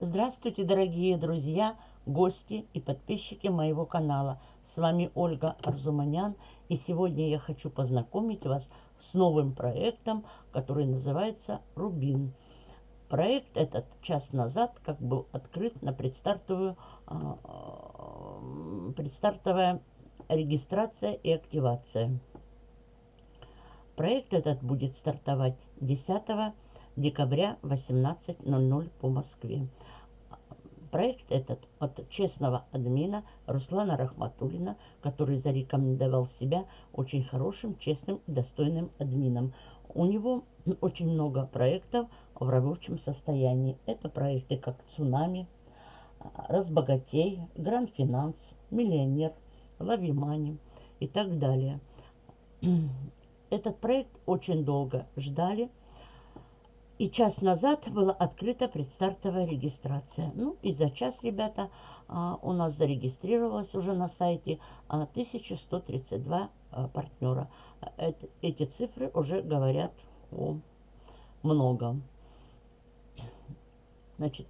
Здравствуйте, дорогие друзья, гости и подписчики моего канала. С вами Ольга Арзуманян. И сегодня я хочу познакомить вас с новым проектом, который называется «Рубин». Проект этот час назад как был открыт на предстартовую, а, предстартовая регистрация и активация. Проект этот будет стартовать 10 декабря 18.00 по Москве. Проект этот от честного админа Руслана Рахматулина, который зарекомендовал себя очень хорошим, честным и достойным админом. У него очень много проектов в рабочем состоянии. Это проекты как «Цунами», «Разбогатей», «Гранд Финанс», «Миллионер», «Лавимани» и так далее. Этот проект очень долго ждали – и час назад была открыта предстартовая регистрация. Ну и за час, ребята, а, у нас зарегистрировалось уже на сайте 1132 а, а, партнера. Эти цифры уже говорят о многом. Значит,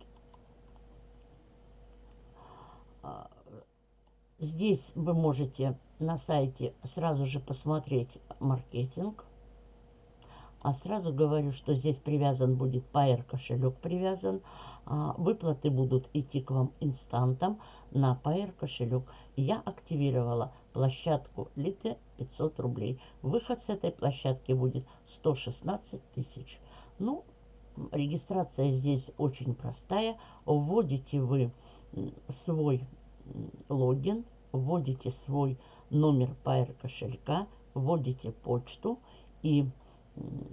здесь вы можете на сайте сразу же посмотреть маркетинг. А сразу говорю, что здесь привязан будет Pair кошелек привязан. А, выплаты будут идти к вам инстантом на Pair кошелек. Я активировала площадку Лите 500 рублей. Выход с этой площадки будет 116 тысяч. Ну, регистрация здесь очень простая. Вводите вы свой логин, вводите свой номер Pair кошелька, вводите почту и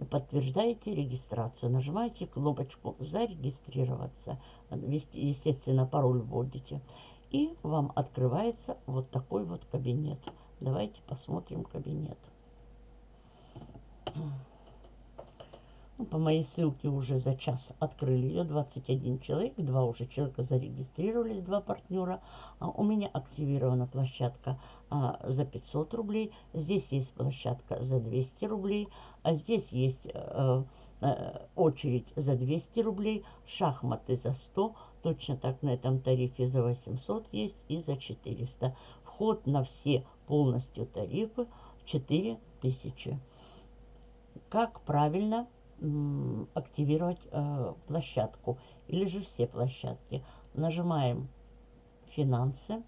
подтверждаете регистрацию. Нажимаете кнопочку «Зарегистрироваться». Естественно, пароль вводите. И вам открывается вот такой вот кабинет. Давайте посмотрим кабинет. Ну, по моей ссылке уже за час открыли ее 21 человек, два уже человека зарегистрировались, два партнера. А у меня активирована площадка а, за 500 рублей, здесь есть площадка за 200 рублей, а здесь есть а, а, очередь за 200 рублей, шахматы за 100, точно так на этом тарифе за 800 есть и за 400. Вход на все полностью тарифы 4000. Как правильно активировать э, площадку или же все площадки. Нажимаем «Финансы»,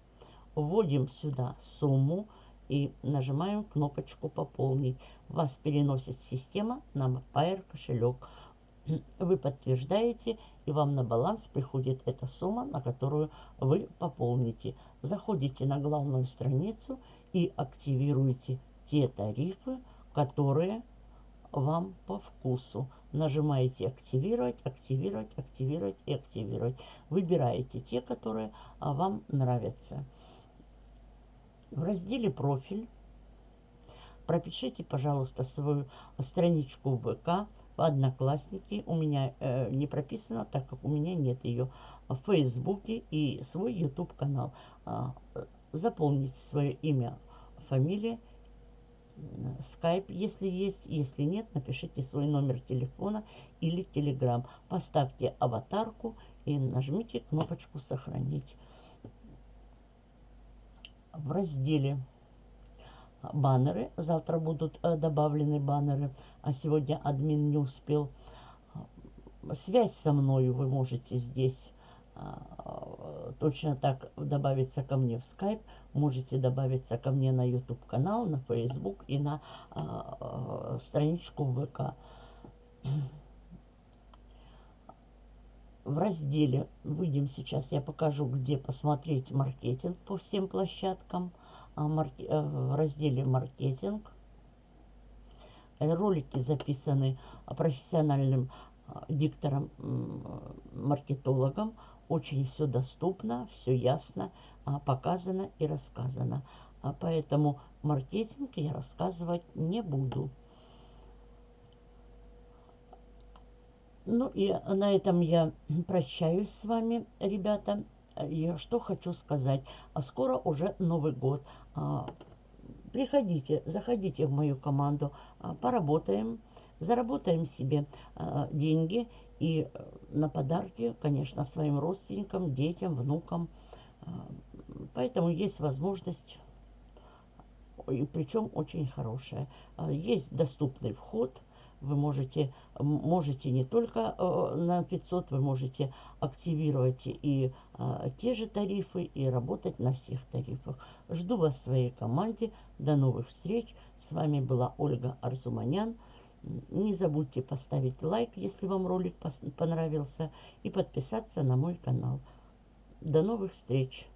вводим сюда сумму и нажимаем кнопочку «Пополнить». Вас переносит система на Pair кошелек. Вы подтверждаете, и вам на баланс приходит эта сумма, на которую вы пополните. Заходите на главную страницу и активируете те тарифы, которые вам по вкусу. Нажимаете «Активировать», «Активировать», «Активировать» и «Активировать». Выбираете те, которые а, вам нравятся. В разделе «Профиль» пропишите, пожалуйста, свою страничку ВК, в Одноклассники. У меня э, не прописано, так как у меня нет ее в Фейсбуке и свой YouTube-канал. Э, заполните свое имя, фамилия скайп, если есть. Если нет, напишите свой номер телефона или телеграм. Поставьте аватарку и нажмите кнопочку «Сохранить». В разделе баннеры. Завтра будут э, добавлены баннеры, а сегодня админ не успел. Связь со мной вы можете здесь точно так добавиться ко мне в Skype, можете добавиться ко мне на YouTube канал, на Facebook и на а, а, страничку ВК. В разделе, выйдем сейчас, я покажу, где посмотреть маркетинг по всем площадкам. А, марки, э, в разделе маркетинг. Ролики записаны профессиональным диктором, маркетологом. Очень все доступно, все ясно а, показано и рассказано. А поэтому маркетинг я рассказывать не буду. Ну и на этом я прощаюсь с вами, ребята. Я что хочу сказать. А скоро уже Новый год. А, приходите, заходите в мою команду, поработаем, заработаем себе деньги И э, на подарки, конечно, своим родственникам, детям, внукам. А, поэтому есть возможность, и причем очень хорошая. А, есть доступный вход – вы можете, можете не только э, на 500, вы можете активировать и э, те же тарифы, и работать на всех тарифах. Жду вас в своей команде. До новых встреч. С вами была Ольга Арзуманян. Не забудьте поставить лайк, если вам ролик понравился, и подписаться на мой канал. До новых встреч!